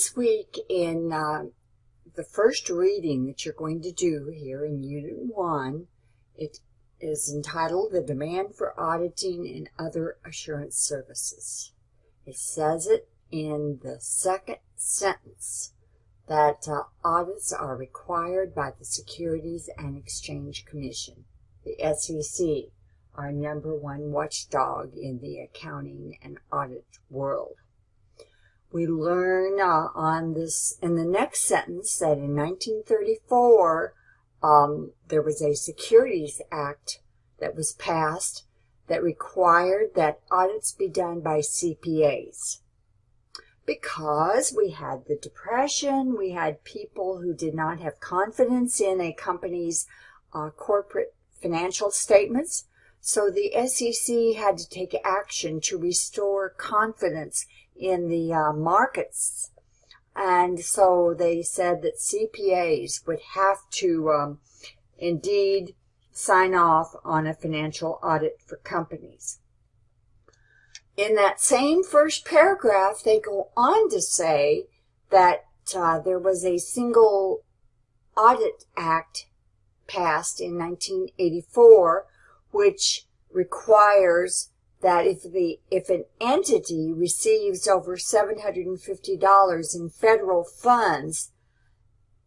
This week in uh, the first reading that you're going to do here in Unit 1, it is entitled The Demand for Auditing and Other Assurance Services. It says it in the second sentence that uh, audits are required by the Securities and Exchange Commission, the SEC, our number one watchdog in the accounting and audit world. We learn uh, on this in the next sentence that in 1934 um, there was a Securities Act that was passed that required that audits be done by CPAs. Because we had the Depression, we had people who did not have confidence in a company's uh, corporate financial statements. So the SEC had to take action to restore confidence in the uh, markets. And so they said that CPAs would have to um, indeed sign off on a financial audit for companies. In that same first paragraph, they go on to say that uh, there was a single audit act passed in 1984 which requires that if the if an entity receives over $750 in federal funds,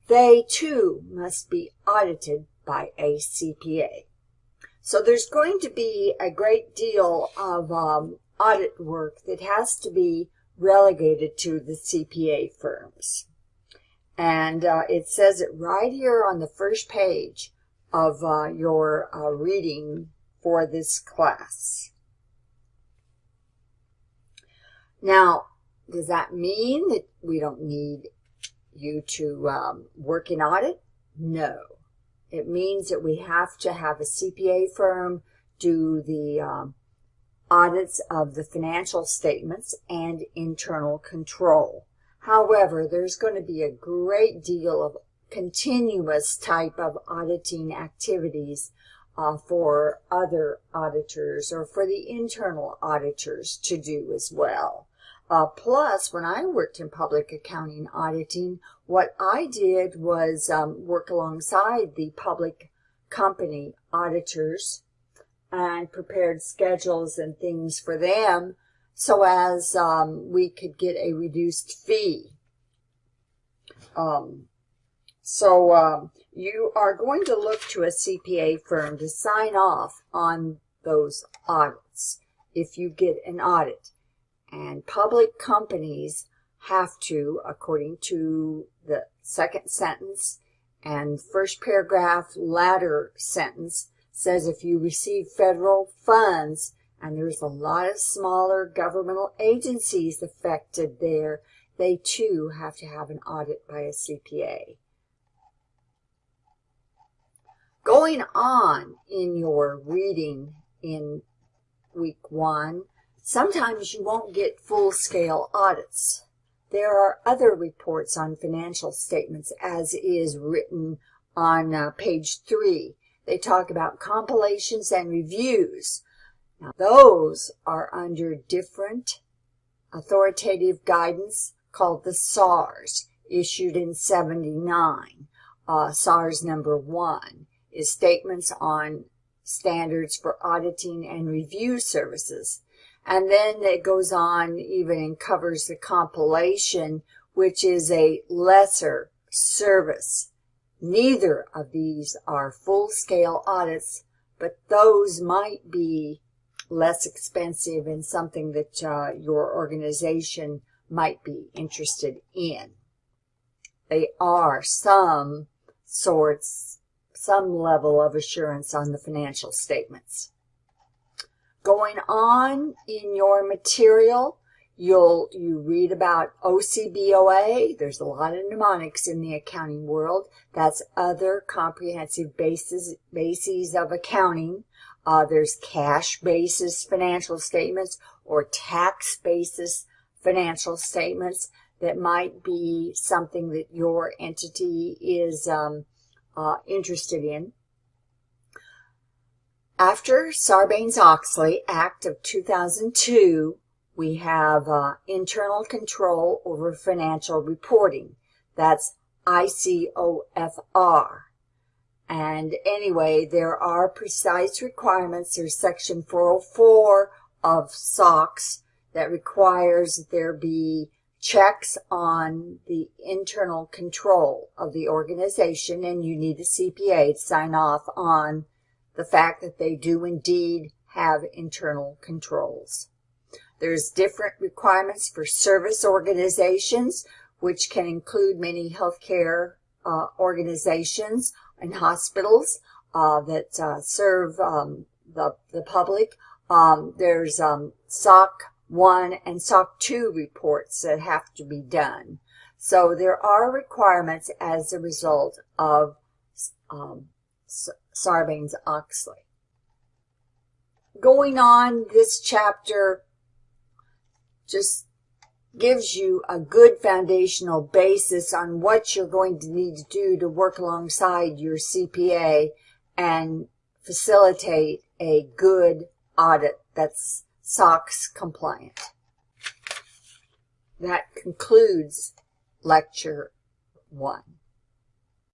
they too must be audited by a CPA. So there's going to be a great deal of um, audit work that has to be relegated to the CPA firms. And uh, it says it right here on the first page of uh, your uh, reading for this class. Now, does that mean that we don't need you to um, work in audit? No. It means that we have to have a CPA firm do the um, audits of the financial statements and internal control. However, there's going to be a great deal of continuous type of auditing activities uh, for other auditors or for the internal auditors to do as well. Uh, plus, when I worked in public accounting auditing, what I did was um, work alongside the public company auditors and prepared schedules and things for them so as um, we could get a reduced fee. Um, so um, you are going to look to a CPA firm to sign off on those audits if you get an audit. And public companies have to, according to the second sentence and first paragraph latter sentence, says if you receive federal funds, and there's a lot of smaller governmental agencies affected there, they too have to have an audit by a CPA. Going on in your reading in week one, Sometimes you won't get full-scale audits. There are other reports on financial statements as is written on uh, page three. They talk about compilations and reviews. Now those are under different authoritative guidance called the SARS, issued in 79. Uh, SARS number one is Statements on Standards for Auditing and Review Services. And then it goes on even and covers the compilation, which is a lesser service. Neither of these are full-scale audits, but those might be less expensive and something that uh, your organization might be interested in. They are some sorts, some level of assurance on the financial statements going on in your material. You'll you read about OCBOA. There's a lot of mnemonics in the accounting world. That's other comprehensive bases bases of accounting. Uh, there's cash basis financial statements or tax basis financial statements that might be something that your entity is um, uh, interested in. After Sarbanes-Oxley Act of 2002 we have uh, internal control over financial reporting. That's ICOFR. And anyway, there are precise requirements. There's section 404 of SOX that requires there be checks on the internal control of the organization and you need a CPA to sign off on the fact that they do indeed have internal controls. There's different requirements for service organizations, which can include many healthcare uh, organizations and hospitals uh, that uh, serve um, the, the public. Um, there's um, SOC 1 and SOC 2 reports that have to be done. So there are requirements as a result of um, Sarbanes-Oxley. Going on, this chapter just gives you a good foundational basis on what you're going to need to do to work alongside your CPA and facilitate a good audit that's SOX compliant. That concludes lecture one.